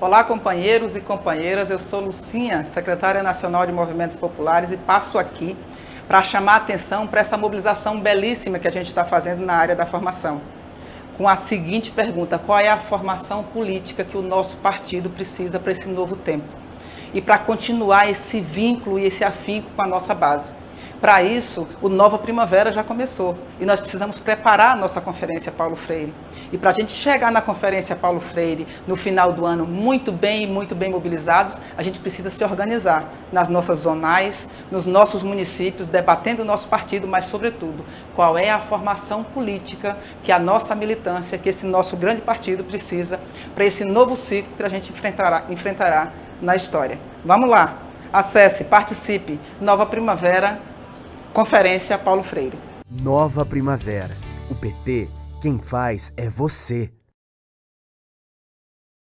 Olá, companheiros e companheiras. Eu sou Lucinha, secretária nacional de Movimentos Populares, e passo aqui para chamar a atenção para essa mobilização belíssima que a gente está fazendo na área da formação. Com a seguinte pergunta: qual é a formação política que o nosso partido precisa para esse novo tempo? E para continuar esse vínculo e esse afinco com a nossa base. Para isso, o Nova Primavera já começou e nós precisamos preparar a nossa Conferência Paulo Freire. E para a gente chegar na Conferência Paulo Freire no final do ano muito bem muito bem mobilizados, a gente precisa se organizar nas nossas zonais, nos nossos municípios, debatendo o nosso partido, mas, sobretudo, qual é a formação política que a nossa militância, que esse nosso grande partido precisa para esse novo ciclo que a gente enfrentará, enfrentará na história. Vamos lá! Acesse, participe. Nova Primavera Conferência Paulo Freire. Nova Primavera. O PT, quem faz é você.